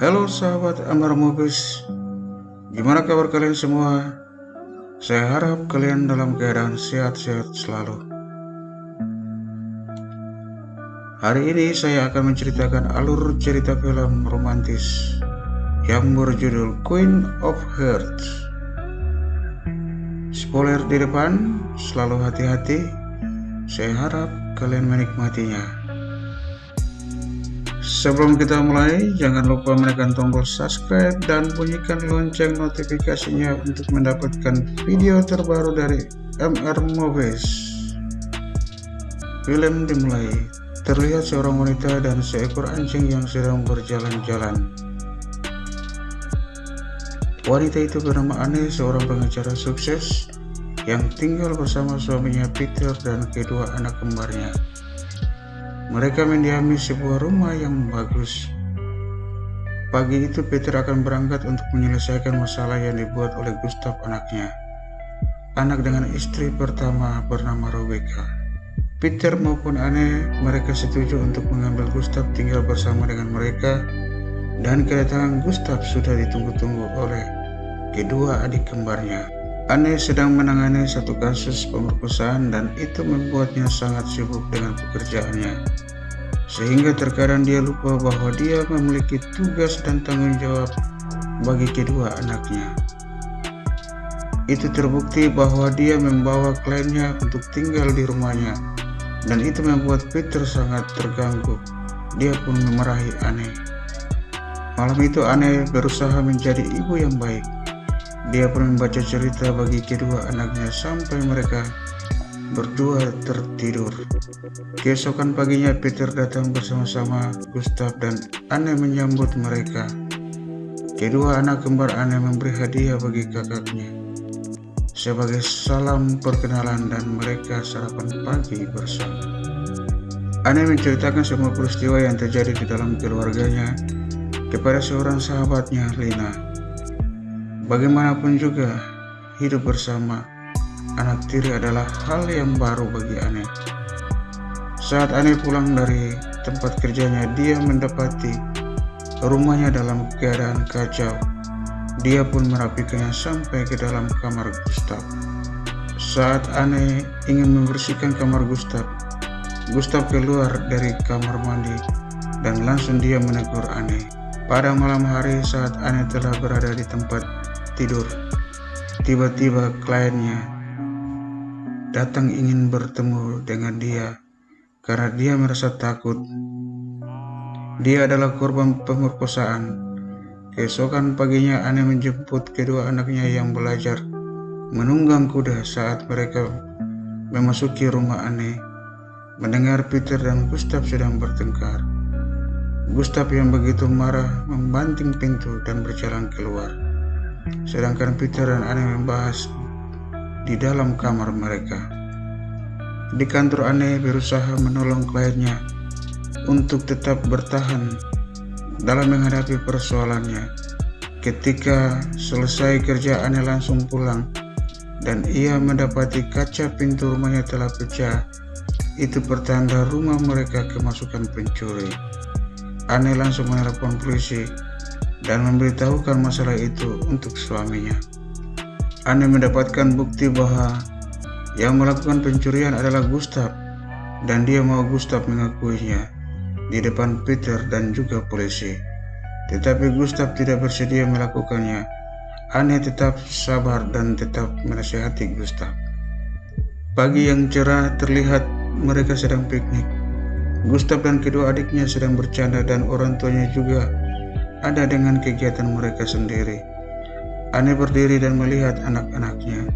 Halo sahabat Amar Movies Gimana kabar kalian semua? Saya harap kalian dalam keadaan sehat-sehat selalu. Hari ini saya akan menceritakan alur cerita film romantis Yang berjudul Queen of Hearts. Spoiler di depan, selalu hati-hati. Saya harap kalian menikmatinya Sebelum kita mulai, jangan lupa menekan tombol subscribe dan bunyikan lonceng notifikasinya untuk mendapatkan video terbaru dari MR Movies. Film dimulai, terlihat seorang wanita dan seekor anjing yang sedang berjalan-jalan. Wanita itu bernama Anne, seorang pengacara sukses yang tinggal bersama suaminya Peter dan kedua anak kembarnya. Mereka mendiami sebuah rumah yang bagus. Pagi itu Peter akan berangkat untuk menyelesaikan masalah yang dibuat oleh Gustav anaknya. Anak dengan istri pertama bernama Rebecca. Peter maupun Anne mereka setuju untuk mengambil Gustav tinggal bersama dengan mereka dan kedatangan Gustav sudah ditunggu-tunggu oleh kedua adik kembarnya. Anne sedang menangani satu kasus pemerkosaan dan itu membuatnya sangat sibuk dengan pekerjaannya. Sehingga terkadang dia lupa bahwa dia memiliki tugas dan tanggung jawab bagi kedua anaknya. Itu terbukti bahwa dia membawa kliennya untuk tinggal di rumahnya dan itu membuat Peter sangat terganggu. Dia pun memarahi Anne. Malam itu Anne berusaha menjadi ibu yang baik. Dia pun membaca cerita bagi kedua anaknya sampai mereka berdua tertidur. Keesokan paginya Peter datang bersama-sama Gustav dan Anne menyambut mereka. Kedua anak kembar Anne memberi hadiah bagi kakaknya. Sebagai salam perkenalan dan mereka sarapan pagi bersama. Anne menceritakan semua peristiwa yang terjadi di dalam keluarganya kepada seorang sahabatnya, Lina. Bagaimanapun juga, hidup bersama anak tiri adalah hal yang baru bagi Ane. Saat Ane pulang dari tempat kerjanya, dia mendapati rumahnya dalam keadaan kacau. Dia pun merapikannya sampai ke dalam kamar Gustav. Saat Ane ingin membersihkan kamar Gustav, Gustav keluar dari kamar mandi dan langsung dia menegur Ane. Pada malam hari saat Ane telah berada di tempat tidur. Tiba-tiba kliennya datang ingin bertemu dengan dia karena dia merasa takut. Dia adalah korban pemerkosaan. Keesokan paginya Anne menjemput kedua anaknya yang belajar menunggang kuda saat mereka memasuki rumah Anne. Mendengar Peter dan Gustav sedang bertengkar. Gustav yang begitu marah membanting pintu dan berjalan keluar. Sedangkan Peter dan Anne membahas di dalam kamar mereka. Di kantor Anne berusaha menolong kliennya untuk tetap bertahan dalam menghadapi persoalannya. Ketika selesai kerja Anne langsung pulang dan ia mendapati kaca pintu rumahnya telah pecah. Itu pertanda rumah mereka kemasukan pencuri. Anne langsung menelpon polisi dan memberitahukan masalah itu untuk suaminya. Anne mendapatkan bukti bahwa yang melakukan pencurian adalah Gustav dan dia mau Gustav mengakuinya di depan Peter dan juga polisi. Tetapi Gustav tidak bersedia melakukannya. Anne tetap sabar dan tetap menasihati Gustav. Pagi yang cerah terlihat mereka sedang piknik. Gustav dan kedua adiknya sedang bercanda dan orang tuanya juga ada dengan kegiatan mereka sendiri. Anne berdiri dan melihat anak-anaknya.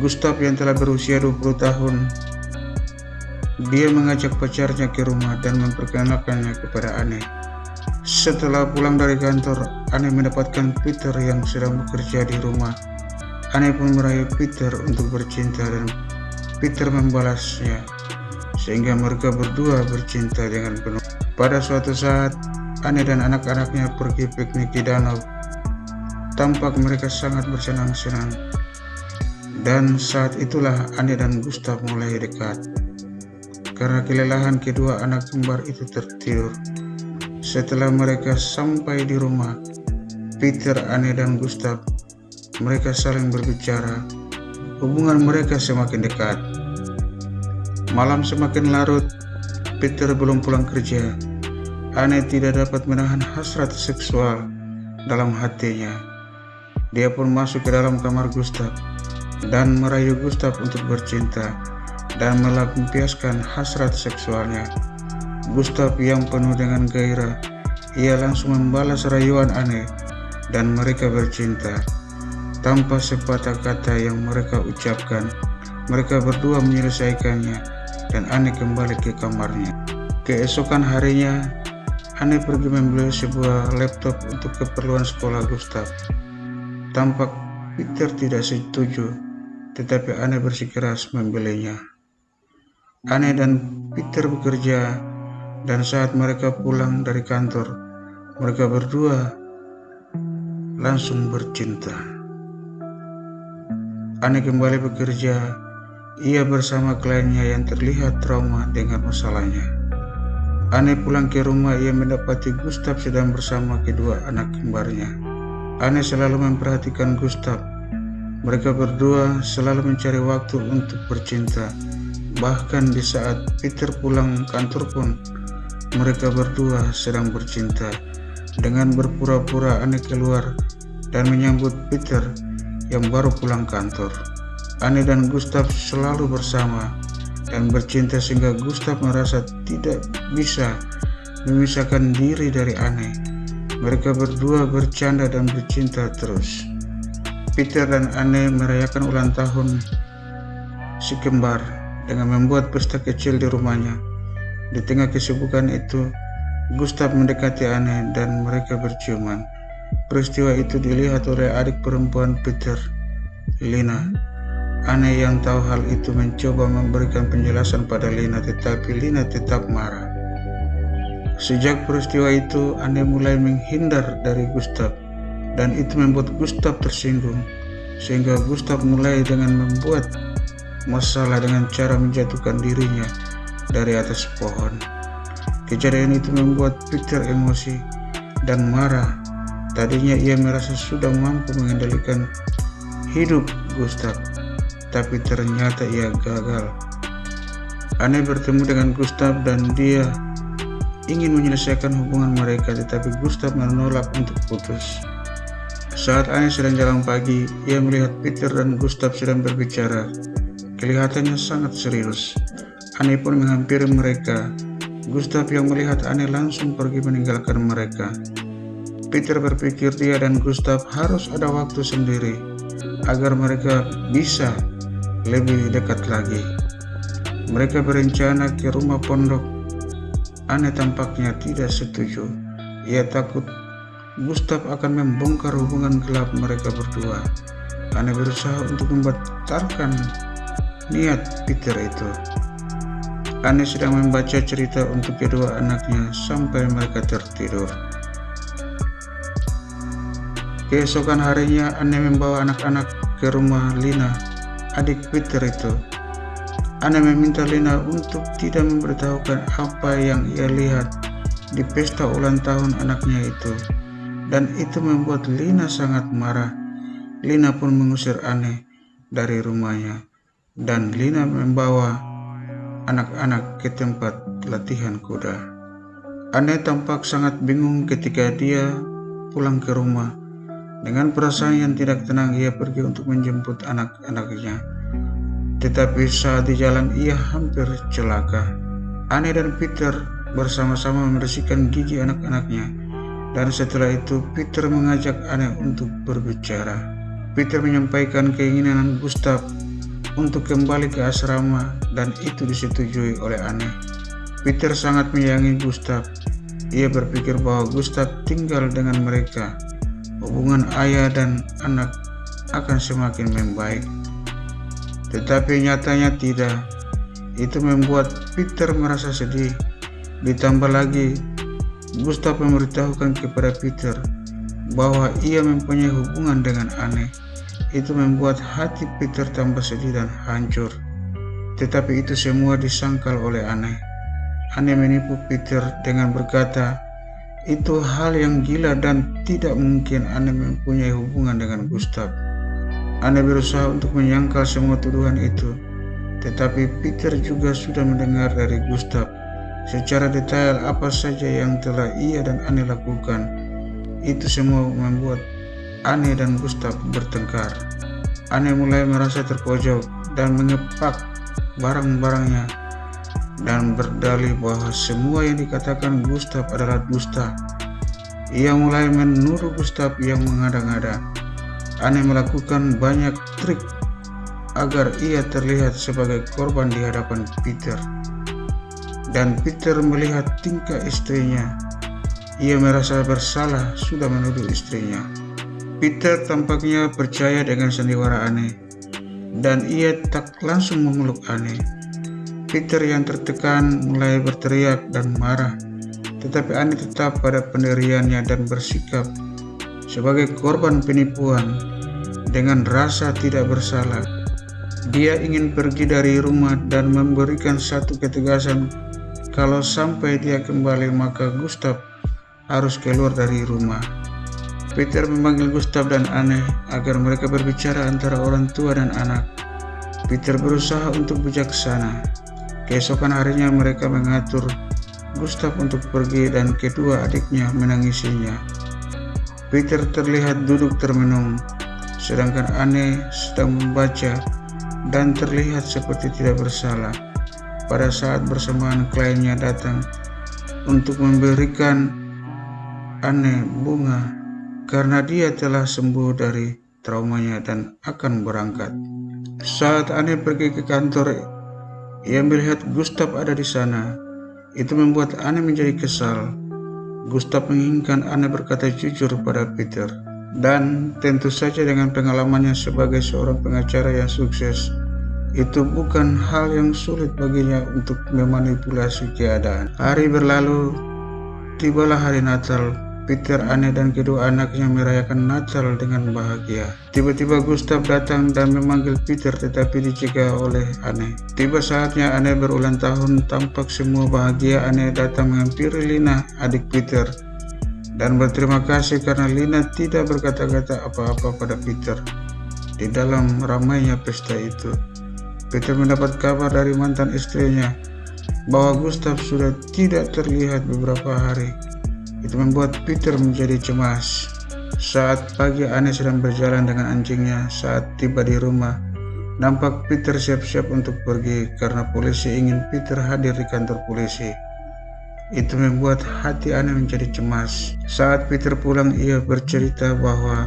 Gustav yang telah berusia 20 tahun, dia mengajak pacarnya ke rumah dan memperkenalkannya kepada Anne. Setelah pulang dari kantor, Anne mendapatkan Peter yang sedang bekerja di rumah. Anne pun meraih Peter untuk bercinta dan Peter membalasnya, sehingga mereka berdua bercinta dengan penuh. Pada suatu saat, Anne dan anak-anaknya pergi piknik di danau. Tampak mereka sangat bersenang-senang. Dan saat itulah Anne dan Gustav mulai dekat. Karena kelelahan kedua anak kembar itu tertidur. Setelah mereka sampai di rumah, Peter, Anne, dan Gustav, mereka saling berbicara. Hubungan mereka semakin dekat. Malam semakin larut, Peter belum pulang kerja. Anne tidak dapat menahan hasrat seksual dalam hatinya. Dia pun masuk ke dalam kamar Gustav dan merayu Gustav untuk bercinta dan melampiaskan hasrat seksualnya. Gustav yang penuh dengan gairah, ia langsung membalas rayuan Anne dan mereka bercinta. Tanpa sepatah kata yang mereka ucapkan, mereka berdua menyelesaikannya dan Anne kembali ke kamarnya. Keesokan harinya, Anne pergi membeli sebuah laptop untuk keperluan sekolah Gustav. Tampak Peter tidak setuju, tetapi Anne bersikeras membelinya. Anne dan Peter bekerja, dan saat mereka pulang dari kantor, mereka berdua langsung bercinta. Anne kembali bekerja, ia bersama kliennya yang terlihat trauma dengan masalahnya. Anne pulang ke rumah ia mendapati Gustav sedang bersama kedua anak kembarnya. Anne selalu memperhatikan Gustav. Mereka berdua selalu mencari waktu untuk bercinta. Bahkan di saat Peter pulang kantor pun, mereka berdua sedang bercinta. Dengan berpura-pura Anne keluar dan menyambut Peter yang baru pulang kantor. Anne dan Gustav selalu bersama dan bercinta sehingga Gustav merasa tidak bisa memisahkan diri dari Anne. Mereka berdua bercanda dan bercinta terus. Peter dan Anne merayakan ulang tahun si kembar dengan membuat pesta kecil di rumahnya. Di tengah kesibukan itu, Gustav mendekati Anne dan mereka berciuman. Peristiwa itu dilihat oleh adik perempuan Peter, Lina, Aneh yang tahu hal itu mencoba memberikan penjelasan pada Lina tetapi Lina tetap marah. Sejak peristiwa itu, Aneh mulai menghindar dari Gustav dan itu membuat Gustav tersinggung sehingga Gustav mulai dengan membuat masalah dengan cara menjatuhkan dirinya dari atas pohon. Kejadian itu membuat Peter emosi dan marah. Tadinya ia merasa sudah mampu mengendalikan hidup Gustav, tapi ternyata ia gagal. Anne bertemu dengan Gustav dan dia ingin menyelesaikan hubungan mereka tetapi Gustav menolak untuk putus. Saat Anne sedang jalan pagi, ia melihat Peter dan Gustav sedang berbicara. Kelihatannya sangat serius. Anne pun menghampiri mereka. Gustav yang melihat Anne langsung pergi meninggalkan mereka. Peter berpikir dia dan Gustav harus ada waktu sendiri agar mereka bisa lebih dekat lagi. Mereka berencana ke rumah pondok. Aneh tampaknya tidak setuju. Ia takut Gustav akan membongkar hubungan gelap mereka berdua. Aneh berusaha untuk membatalkan niat Peter itu. Aneh sedang membaca cerita untuk kedua anaknya sampai mereka tertidur. Keesokan harinya, Aneh membawa anak-anak ke rumah Lina adik Peter itu. Ana meminta Lina untuk tidak memberitahukan apa yang ia lihat di pesta ulang tahun anaknya itu. Dan itu membuat Lina sangat marah. Lina pun mengusir Anne dari rumahnya. Dan Lina membawa anak-anak ke tempat latihan kuda. Anne tampak sangat bingung ketika dia pulang ke rumah dengan perasaan yang tidak tenang ia pergi untuk menjemput anak-anaknya. Tetapi saat di jalan ia hampir celaka. Anne dan Peter bersama-sama membersihkan gigi anak-anaknya. Dan setelah itu Peter mengajak Anne untuk berbicara. Peter menyampaikan keinginan Gustav untuk kembali ke asrama dan itu disetujui oleh Anne. Peter sangat menyayangi Gustav. Ia berpikir bahwa Gustav tinggal dengan mereka hubungan ayah dan anak akan semakin membaik. Tetapi nyatanya tidak. Itu membuat Peter merasa sedih. Ditambah lagi, Gustav memberitahukan kepada Peter bahwa ia mempunyai hubungan dengan aneh. Itu membuat hati Peter tambah sedih dan hancur. Tetapi itu semua disangkal oleh aneh. Aneh menipu Peter dengan berkata Itu hal yang gila dan tidak mungkin Anne mempunyai hubungan dengan Gustav. Anne berusaha untuk menyangkal semua tuduhan itu, tetapi Peter juga sudah mendengar dari Gustav secara detail apa saja yang telah ia dan Anne lakukan. Itu semua membuat Anne dan Gustav bertengkar. Anne mulai merasa terpojok dan mengepak barang-barangnya dan berdalih bahwa semua yang dikatakan Gustav adalah dusta. Ia mulai menuduh Gustav yang mengada-ngada. Aneh melakukan banyak trik agar ia terlihat sebagai korban di hadapan Peter. Dan Peter melihat tingkah istrinya. Ia merasa bersalah sudah menuduh istrinya. Peter tampaknya percaya dengan sandiwara aneh, dan ia tak langsung memeluk aneh. Peter yang tertekan mulai berteriak dan marah, tetapi Ani tetap pada pendiriannya dan bersikap sebagai korban penipuan dengan rasa tidak bersalah. Dia ingin pergi dari rumah dan memberikan satu ketegasan kalau sampai dia kembali maka Gustav harus keluar dari rumah. Peter memanggil Gustav dan Anne agar mereka berbicara antara orang tua dan anak. Peter berusaha untuk bijaksana, Keesokan harinya mereka mengatur Gustav untuk pergi dan kedua adiknya menangisinya. Peter terlihat duduk termenung, sedangkan Anne sedang membaca dan terlihat seperti tidak bersalah. Pada saat bersamaan kliennya datang untuk memberikan Anne bunga karena dia telah sembuh dari traumanya dan akan berangkat. Saat Anne pergi ke kantor ia melihat Gustav ada di sana. Itu membuat Anne menjadi kesal. Gustav menginginkan Anne berkata jujur pada Peter. Dan tentu saja dengan pengalamannya sebagai seorang pengacara yang sukses, itu bukan hal yang sulit baginya untuk memanipulasi keadaan. Hari berlalu, tibalah hari Natal Peter, Anne, dan kedua anaknya merayakan Natal dengan bahagia. Tiba-tiba Gustav datang dan memanggil Peter tetapi dicegah oleh Anne. Tiba saatnya Anne berulang tahun, tampak semua bahagia Anne datang menghampiri Lina, adik Peter. Dan berterima kasih karena Lina tidak berkata-kata apa-apa pada Peter. Di dalam ramainya pesta itu, Peter mendapat kabar dari mantan istrinya bahwa Gustav sudah tidak terlihat beberapa hari. Itu membuat Peter menjadi cemas. Saat pagi Anne sedang berjalan dengan anjingnya saat tiba di rumah. Nampak Peter siap-siap untuk pergi karena polisi ingin Peter hadir di kantor polisi. Itu membuat hati Anne menjadi cemas. Saat Peter pulang ia bercerita bahwa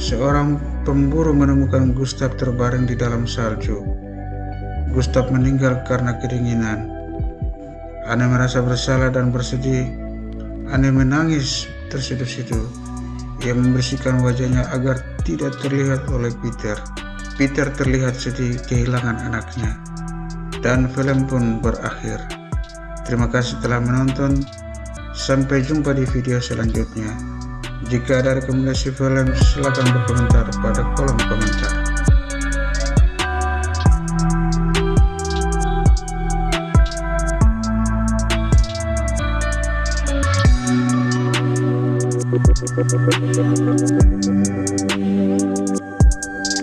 seorang pemburu menemukan Gustav terbaring di dalam salju. Gustav meninggal karena kedinginan. Anne merasa bersalah dan bersedih Anne menangis terseduh-seduh. Ia membersihkan wajahnya agar tidak terlihat oleh Peter. Peter terlihat sedih kehilangan anaknya. Dan film pun berakhir. Terima kasih telah menonton. Sampai jumpa di video selanjutnya. Jika ada rekomendasi film, silakan berkomentar pada kolom komentar. We'll be right back.